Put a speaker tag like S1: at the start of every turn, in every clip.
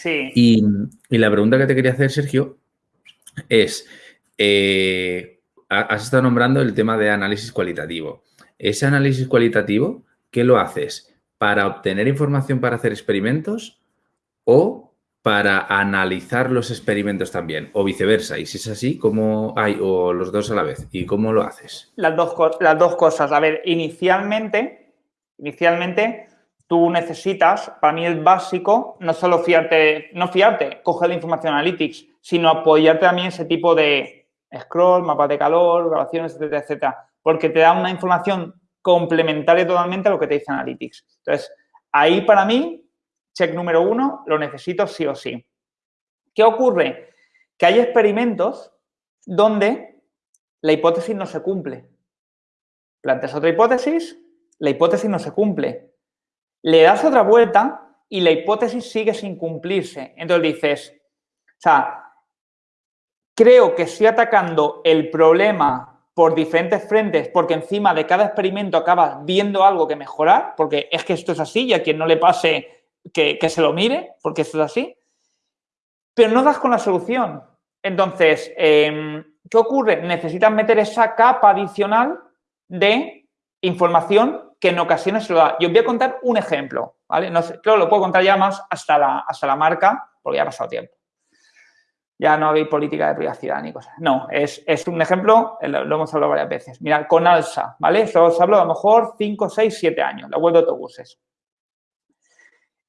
S1: Sí.
S2: Y, la pregunta que te quería hacer, Sergio, es, eh, has estado nombrando el tema de análisis cualitativo. Ese análisis cualitativo, ¿qué lo haces? ¿Para obtener información para hacer experimentos o para analizar los experimentos también, o viceversa. Y si es así, ¿cómo hay, o los dos a la vez? ¿Y cómo lo haces?
S1: Las dos, las dos cosas. A ver, inicialmente, inicialmente tú necesitas, para mí es básico, no solo fiarte, no fiarte, coger la información Analytics, sino apoyarte también ese tipo de scroll, mapas de calor, grabaciones, etcétera, etcétera, porque te da una información complementaria totalmente a lo que te dice Analytics. Entonces, ahí para mí check número uno, lo necesito sí o sí. ¿Qué ocurre? Que hay experimentos donde la hipótesis no se cumple. Planteas otra hipótesis, la hipótesis no se cumple. Le das otra vuelta y la hipótesis sigue sin cumplirse. Entonces dices, o sea, creo que estoy atacando el problema por diferentes frentes porque encima de cada experimento acabas viendo algo que mejorar, porque es que esto es así y a quien no le pase que, se lo mire, porque esto es así, pero no das con la solución. Entonces, em, ¿qué ocurre? Necesitas meter esa capa adicional de información que en ocasiones se lo da. Yo os voy a contar un ejemplo, ¿vale? No sé, que lo puedo contar ya más hasta la, hasta la marca, porque ya ha pasado tiempo. Ya no hay política de privacidad ni cosas. No, es, un ejemplo, lo, hemos hablado varias veces. Mira, con Alsa, ¿vale? Esto os hablo a lo mejor 5, 6, 7 años, la web de autobuses.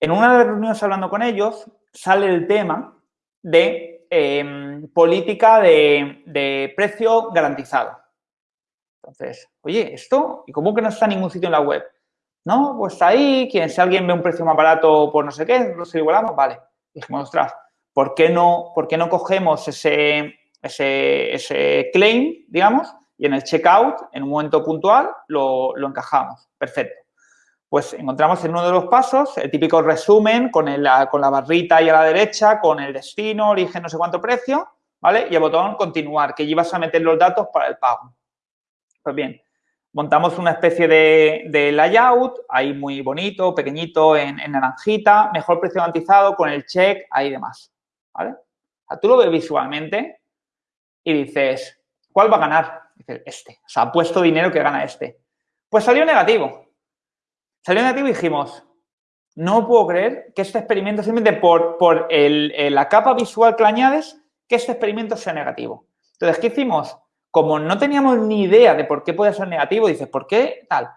S1: En una de las reuniones hablando con ellos, sale el tema de em, política de, precio garantizado. Entonces, oye, ¿esto? ¿Y cómo que no está en ningún sitio en la web? No, pues ahí, quien, si alguien ve un precio más barato por no sé qué, lo igualamos, vale. Dijimos, ostras, ¿por qué no, por qué no cogemos ese, ese, ese claim, digamos, y en el checkout, en un momento puntual, lo, lo encajamos? Perfecto pues encontramos en uno de los pasos el típico resumen con, con la barrita ahí a la derecha, con el destino, origen, no sé cuánto precio, ¿vale? Y el botón continuar, que llevas a meter los datos para el pago. Pues bien, montamos una especie de, layout, ahí muy bonito, pequeñito, en, naranjita, mejor precio garantizado, con el check, ahí demás, ¿vale? Tú lo ves visualmente y dices, ¿cuál va a ganar? Dices, este. O sea, puesto dinero que gana este. Pues salió negativo. Salió negativo y dijimos, no puedo creer que este experimento, simplemente por, por la capa visual que le añades, que este experimento sea negativo. Entonces, ¿qué hicimos? Como no teníamos ni idea de por qué puede ser negativo, dices, ¿por qué tal?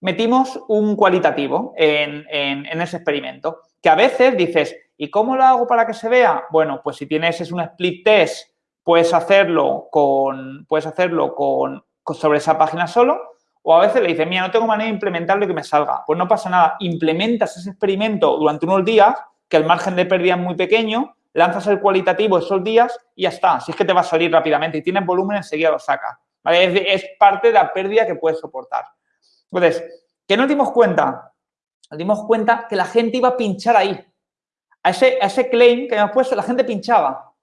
S1: Metimos un cualitativo en, ese experimento, que a veces dices, ¿y cómo lo hago para que se vea? Bueno, pues si tienes es un split test, puedes hacerlo con, puedes hacerlo con sobre esa página solo, o a veces le dices, mira, no tengo manera de implementarlo y que me salga. Pues no pasa nada, implementas ese experimento durante unos días, que el margen de pérdida es muy pequeño, lanzas el cualitativo esos días y ya está. Si es que te va a salir rápidamente y tienes volumen, enseguida lo sacas. Es, parte de la pérdida que puedes soportar. Entonces, ¿qué nos dimos cuenta? Nos dimos cuenta que la gente iba a pinchar ahí. A ese, a ese claim que hemos puesto, la gente pinchaba.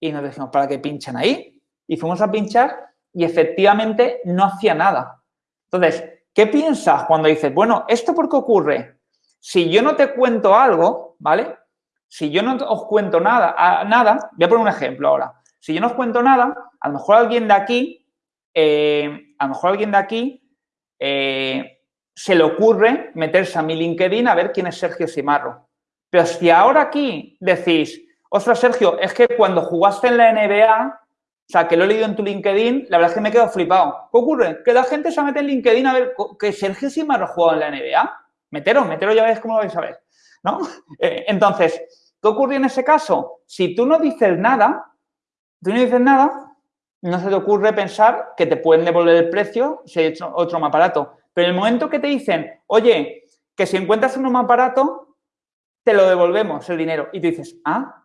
S1: Y nos dijimos, ¿para qué pinchan ahí? Y fuimos a pinchar y efectivamente no hacía nada. Entonces, ¿qué piensas cuando dices, bueno, ¿esto por qué ocurre? Si yo no te cuento algo, ¿vale? Si yo no os cuento nada, nada, voy a poner un ejemplo ahora. Si yo no os cuento nada, a lo mejor alguien de aquí, eh, a lo mejor alguien de aquí eh, se le ocurre meterse a mi LinkedIn a ver quién es Sergio Simarro. Pero si ahora aquí decís, ostras, Sergio, es que cuando jugaste en la NBA o sea, que lo he leído en tu LinkedIn, la verdad es que me he quedado flipado. ¿Qué ocurre? Que la gente se mete en LinkedIn a ver que Sergio Simarro jugado en la NBA. Meteros, meteros ya ves cómo lo vais a ver, ¿no? Eh, entonces, ¿qué ocurre en ese caso? Si tú no dices nada, tú no dices nada, no se te ocurre pensar que te pueden devolver el precio si hay otro, más barato. Pero en el momento que te dicen, oye, que si encuentras uno más barato, te lo devolvemos el dinero. Y tú dices, ah,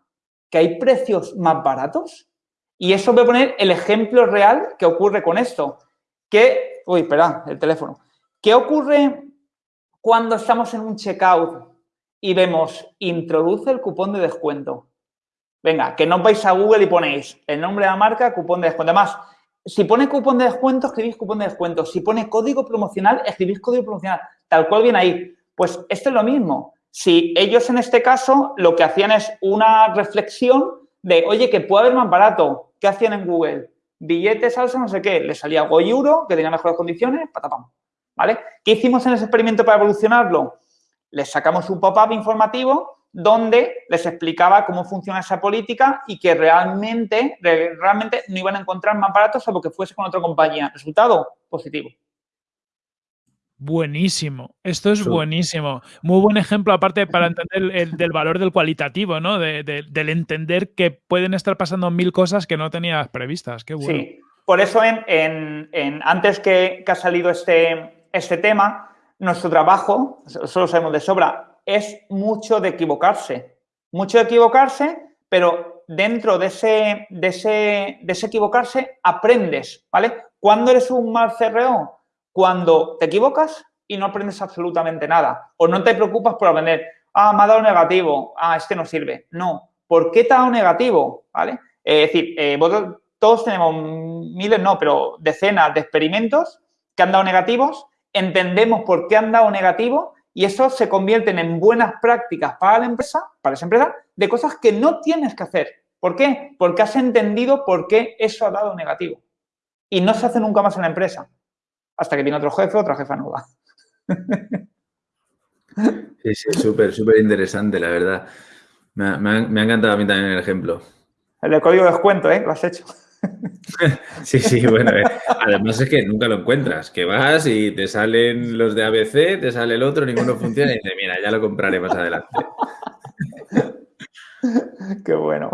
S1: que hay precios más baratos. Y eso voy a poner el ejemplo real que ocurre con esto. Que, uy, espera, el teléfono. ¿Qué ocurre cuando estamos en un checkout y vemos introduce el cupón de descuento? Venga, que no vais a Google y ponéis el nombre de la marca, cupón de descuento. Además, si pone cupón de descuento, escribís cupón de descuento. Si pone código promocional, escribís código promocional. Tal cual viene ahí. Pues esto es lo mismo. Si ellos en este caso lo que hacían es una reflexión de, oye, que puede haber más barato, ¿qué hacían en Google? Billetes, salsa, no sé qué, le salía Goyuro, que tenía mejores condiciones, patapam, ¿vale? ¿Qué hicimos en ese experimento para evolucionarlo? Les sacamos un pop-up informativo donde les explicaba cómo funciona esa política y que realmente, realmente no iban a encontrar más baratos salvo que fuese con otra compañía. Resultado positivo.
S3: Buenísimo, esto es buenísimo. Muy buen ejemplo, aparte, para entender el, del valor del cualitativo, ¿no? del entender que pueden estar pasando mil cosas que no tenías previstas. Qué bueno. Sí,
S1: por eso en, antes que, que, ha salido este, este tema, nuestro trabajo, eso lo sabemos de sobra, es mucho de equivocarse. Mucho de equivocarse, pero dentro de ese, de ese, de ese equivocarse aprendes, ¿vale? ¿Cuándo eres un mal CRO? Cuando te equivocas y no aprendes absolutamente nada. O no te preocupas por aprender, ah, me ha dado negativo, ah, este no sirve. No. ¿Por qué te ha dado negativo? ¿Vale? es decir, eh, todos tenemos miles, no, pero decenas de experimentos que han dado negativos, entendemos por qué han dado negativo y eso se convierten en buenas prácticas para la empresa, para esa empresa, de cosas que no tienes que hacer. ¿Por qué? Porque has entendido por qué eso ha dado negativo. Y no se hace nunca más en la empresa. Hasta que viene otro jefe, otra jefa nueva.
S2: Sí, sí, súper, súper interesante, la verdad. Me ha, me ha, encantado a mí también el ejemplo.
S1: El código de descuento, ¿eh? Lo has hecho.
S2: Sí, sí, bueno. Eh, además es que nunca lo encuentras, que vas y te salen los de ABC, te sale el otro, ninguno funciona y dices, mira, ya lo compraré más adelante.
S1: Qué bueno.